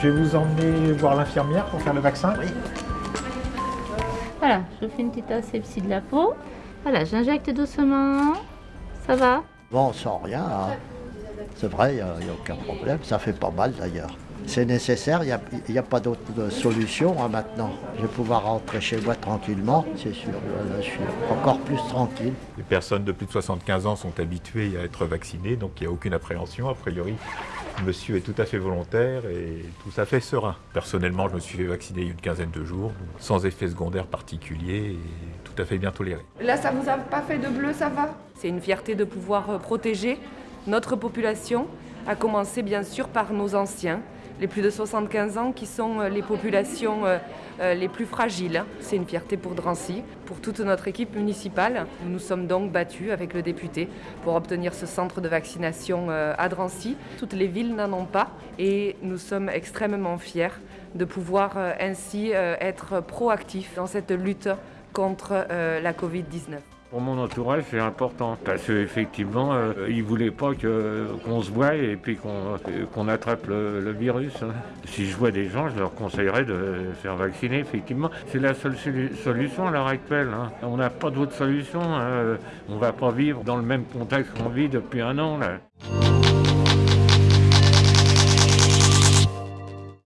Je vais vous emmener voir l'infirmière pour faire le vaccin. Oui. Voilà, je fais une petite asepsie de la peau. Voilà, j'injecte doucement. Ça va? Bon, sans rien, hein. c'est vrai, il n'y a, y a aucun problème. Ça fait pas mal d'ailleurs. C'est nécessaire, il n'y a, pas d'autre solution hein, maintenant. Je vais pouvoir rentrer chez moi tranquillement, c'est sûr. Là, je suis encore plus tranquille. Les personnes de plus de 75 ans sont habituées à être vaccinées, donc il n'y a aucune appréhension. A priori, monsieur est tout à fait volontaire et tout à fait serein. Personnellement, je me suis fait vacciner il y a une quinzaine de jours, sans effet secondaire particulier et tout à fait bien toléré. Là, ça vous a pas fait de bleu, ça va? C'est une fierté de pouvoir euh, protéger notre population, à commencer bien sûr par nos anciens les plus de 75 ans qui sont euh, les populations euh, euh, les plus fragiles. C'est une fierté pour Drancy, pour toute notre équipe municipale. Nous nous sommes donc battus avec le député pour obtenir ce centre de vaccination à Drancy. Toutes les villes n'en ont pas et nous sommes extrêmement fiers de pouvoir ainsi être proactifs dans cette lutte contre la Covid-19. Pour mon entourage, c'est important parce qu'effectivement, euh, ils ne voulaient pas qu'on se voie et puis qu'on attrape le, virus. Hein. Si je vois des gens, je leur conseillerais de faire vacciner, effectivement. C'est la seule solution à l'heure actuelle. Hein. On n'a pas d'autre solution. Hein. On ne va pas vivre dans le même contexte qu'on vit depuis un an. Là.